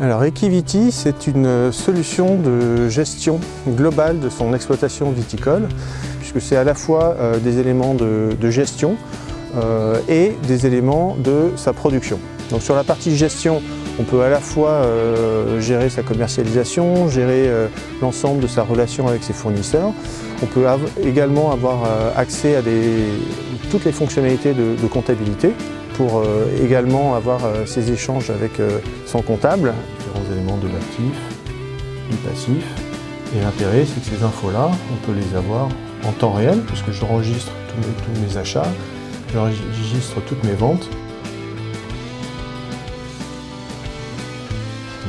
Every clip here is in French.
Alors Equiviti, c'est une solution de gestion globale de son exploitation viticole, puisque c'est à la fois euh, des éléments de, gestion euh, et des éléments de sa production. Donc sur la partie gestion, on peut à la fois euh, gérer sa commercialisation, gérer l'ensemble de sa relation avec ses fournisseurs. On peut également avoir accès à toutes les fonctionnalités de comptabilité, pour euh, également avoir euh, ces échanges avec euh, son comptable. Différents éléments de l'actif, du passif. Et l'intérêt, c'est que ces infos-là, on peut les avoir en temps réel, puisque j'enregistre tous, tous mes achats, j'enregistre toutes mes ventes.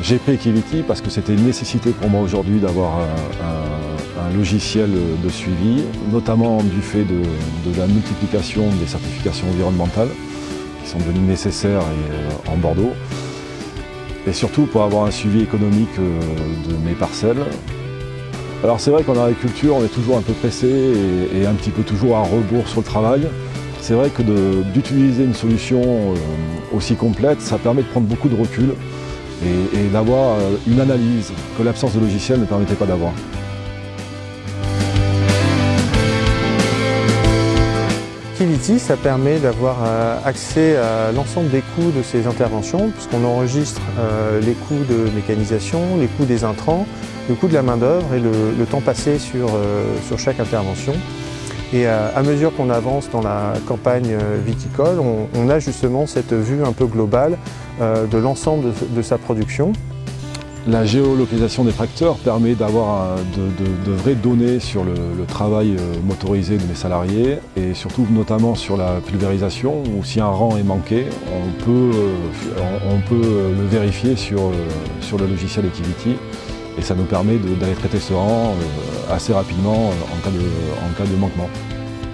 J'ai pris Equivity parce que c'était une nécessité pour moi aujourd'hui d'avoir un, logiciel de suivi, notamment du fait de la multiplication des certifications environnementales qui sont devenus nécessaires euh, en Bordeaux. Et surtout pour avoir un suivi économique euh, de mes parcelles. Alors c'est vrai qu'en agriculture, on est toujours un peu pressé et, un petit peu toujours à rebours sur le travail. C'est vrai que d'utiliser une solution euh, aussi complète, ça permet de prendre beaucoup de recul et d'avoir une analyse que l'absence de logiciel ne permettait pas d'avoir. Ça permet d'avoir euh, accès à l'ensemble des coûts de ces interventions, puisqu'on enregistre euh, les coûts de mécanisation, les coûts des intrants, le coût de la main-d'œuvre et le, temps passé euh, sur chaque intervention. Et à, mesure qu'on avance dans la campagne viticole, on, a justement cette vue un peu globale de l'ensemble de sa production. La géolocalisation des tracteurs permet d'avoir de, vraies données sur le, travail euh, motorisé de mes salariés et surtout notamment sur la pulvérisation où si un rang est manqué, on peut, euh, le vérifier sur, euh, le logiciel Activity et ça nous permet d'aller traiter ce rang assez rapidement en cas de manquement.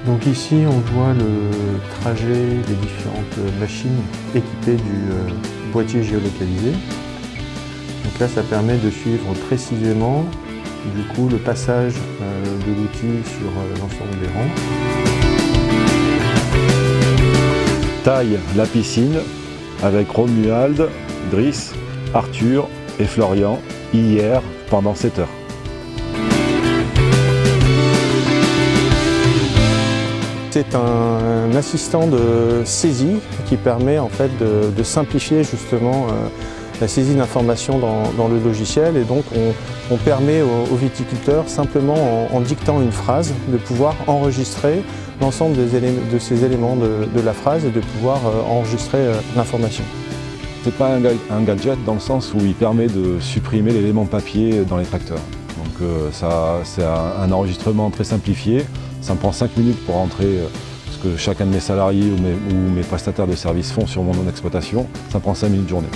Donc ici on voit le trajet des différentes machines équipées du boîtier géolocalisé. Donc là, ça permet de suivre précisément du coup, le passage euh, de l'outil sur euh, l'ensemble des rangs. Taille la piscine avec Romuald, Driss, Arthur et Florian hier pendant 7 heures. C'est un, assistant de saisie qui permet en fait de, simplifier justement euh, la saisie d'informations dans, le logiciel et donc on, permet aux, viticulteurs simplement en, dictant une phrase de pouvoir enregistrer l'ensemble de ces éléments de, la phrase et de pouvoir euh, enregistrer euh, l'information. Ce n'est pas un, gadget dans le sens où il permet de supprimer l'élément papier dans les tracteurs. Donc euh, c'est un, enregistrement très simplifié. Ça me prend 5 minutes pour rentrer ce que chacun de mes salariés ou mes, prestataires de services font sur mon exploitation. Ça prend 5 minutes de journée.